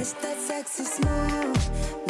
Miss that sexy smile.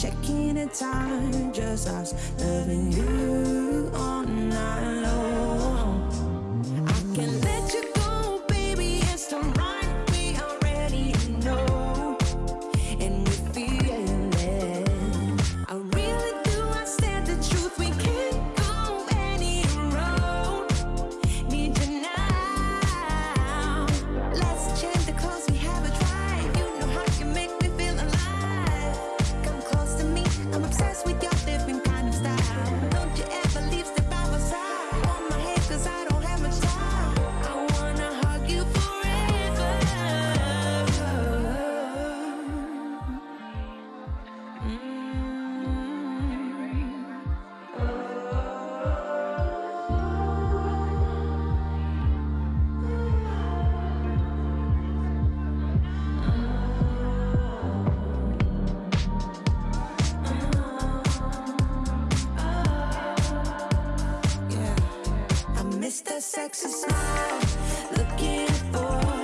checking in time, just us loving you. It's the sexy smile. Looking for